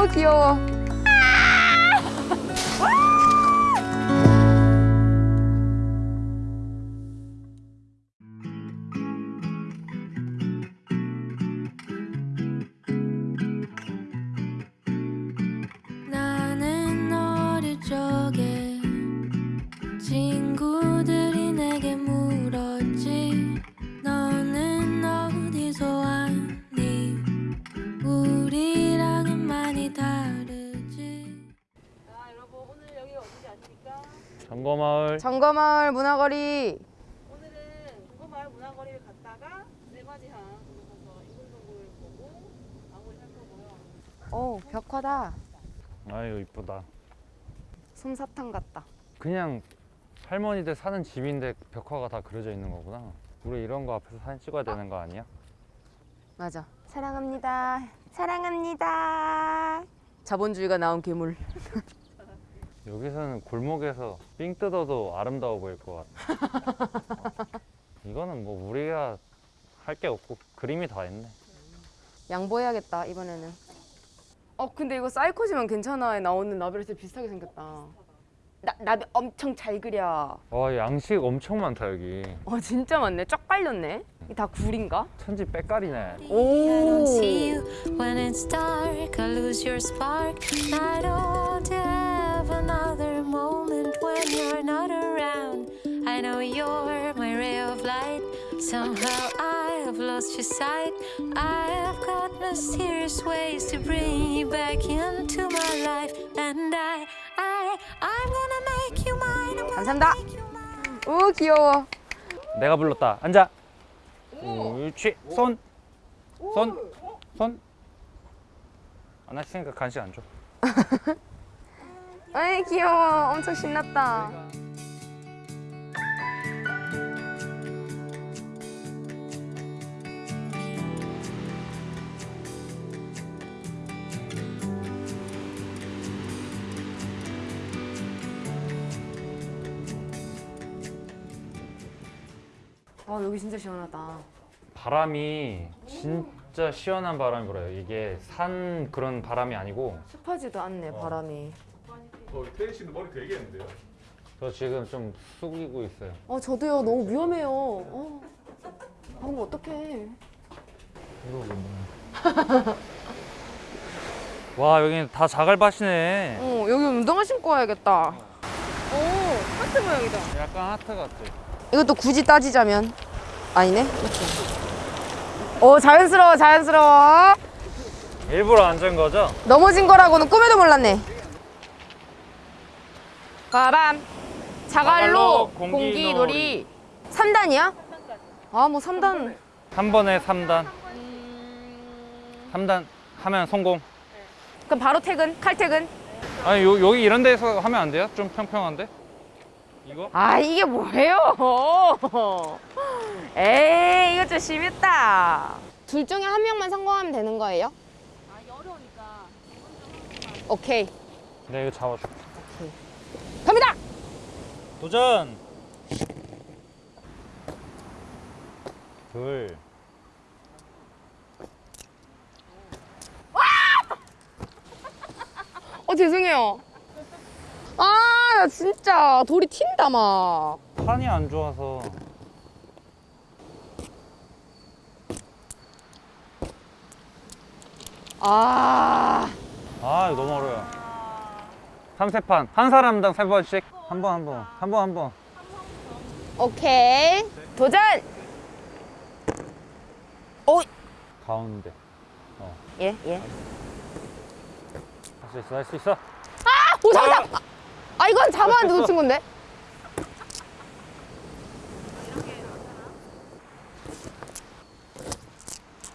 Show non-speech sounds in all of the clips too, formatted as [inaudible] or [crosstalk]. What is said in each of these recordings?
오 점거마을 정거마을 문화거리. 오늘은 동거마을 문화거리를 갔다가 네마지항 인공동굴 보고 마무리 할 거고요. 오 벽화다. 아유 이쁘다 솜사탕 같다. 그냥 할머니들 사는 집인데 벽화가 다 그려져 있는 거구나 우리 이런 거 앞에서 사진 찍어야 되는 거 아니야? 맞아. 사랑합니다. 사랑합니다. 자본주의가 나온 괴물. [laughs] 여기서는 골목에서 삥 뜯어도 아름다워 보일 것 같아 어. [laughs] 이거는 뭐 우리가 할 게 없고 그림이 다 있네 양보해야겠다 이번에는. 어 근데 이거 사이코지만 괜찮아에 나오는 나비랑 비슷하게 생겼다. 나 나비 엄청 잘 그려. 와 양식 엄청 많다 여기 어 진짜 많네. 쫙 깔렸네. 이다 굴인가? 천지 빼깔이네 I have another moment when you're not around. I know you're my ray of light. Somehow I have lost your sight. I have got mysterious ways to bring you back into my life, and I, I, I'm gonna make you mine. I'm gonna 감사합니다. make you mine. 오 귀여워. 내가 불렀다 앉아 옳지 손 손, 손. 안 하시니까 간식 안 줘. 아이 귀여워. 엄청 신났다. 아 여기 진짜 시원하다. 바람이 진짜 시원한 바람이 불어요. 이게 산 그런 바람이 아니고 습하지도 않네 바람이. 어, 태희 씨는 머리 되게 했는데요? 저 지금 좀 숙이고 있어요. 어 저도요 너무 위험해요. 어. 방금 어떡해. 와 여기는 다 자갈밭이네. 어 여기 운동화 신고 와야겠다. 오 하트 모양이다. 약간 하트 같아. 이것도 굳이 따지자면 아니네. 그치? 오 자연스러워 자연스러워. 일부러 앉은 거죠? 넘어진 거라고는 꿈에도 몰랐네. 바람 자갈로 자갈로 공기 공기 놀이 3단이야? 아 뭐 3단 한 번에 3단. 3단 하면 성공. 그럼 바로 퇴근 칼퇴근 아니 요, 여기 이런 데서 하면 안 돼요? 좀 평평한데? 이거? 아 이게 뭐예요? [laughs] 에이 이거 좀 심했다. 둘 중에 한 명만 성공하면 되는 거예요? 아, 이게 어려우니까. 오케이 내가 이거 잡아줄게. 갑니다. 도전! 둘. 어 죄송해요. 아 나 진짜 돌이 튄다 막. 판이 안 좋아서. 아아 이거 너무 어려워요. 3세판. 한 사람당 세 번씩. 한 번 한 번. 한 번 한 번. 오케이. 도전. 오 가운데. 예 예. 할 수 있어 할 수 있어. 오 잡았다. 아, 아 이건 잡았는데 놓친 건데.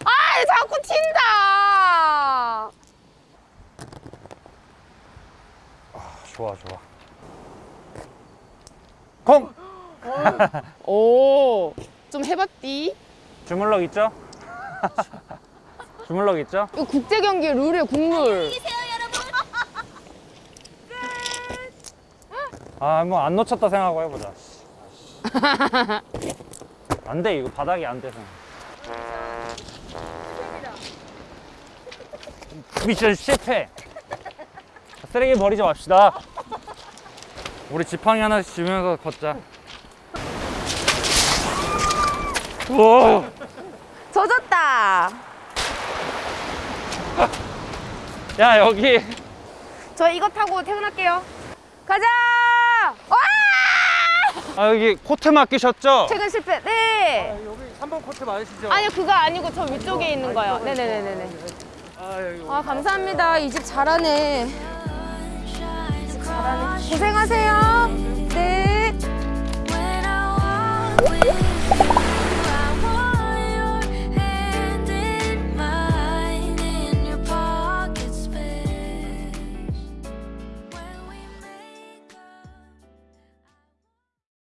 아 자꾸 튄다. 좋아 좋아. 콩! 오, 좀 해봤디? 주물럭 있죠? 주물럭 있죠? 이거 국제 경기 룰이에요, 국룰. 아 뭐 안 놓쳤다 생각하고 해보자. 안 돼 이거 바닥이 안 돼서. 미션 실패 쓰레기 버리지 맙시다. 우리 지팡이 하나씩 쥐면서 걷자. 우와. 젖었다. 야 여기 저 이거 타고 퇴근할게요. 가자. 와! 아 여기 코트 맡기셨죠? 퇴근 실패. 네. 여기 3번 코트 맞으시죠? 아니요 그거 아니고 저 위쪽에 있는 거요. 네네네네네. 아 여기 아 감사합니다. 이 집 잘하네. 고생하세요. 네.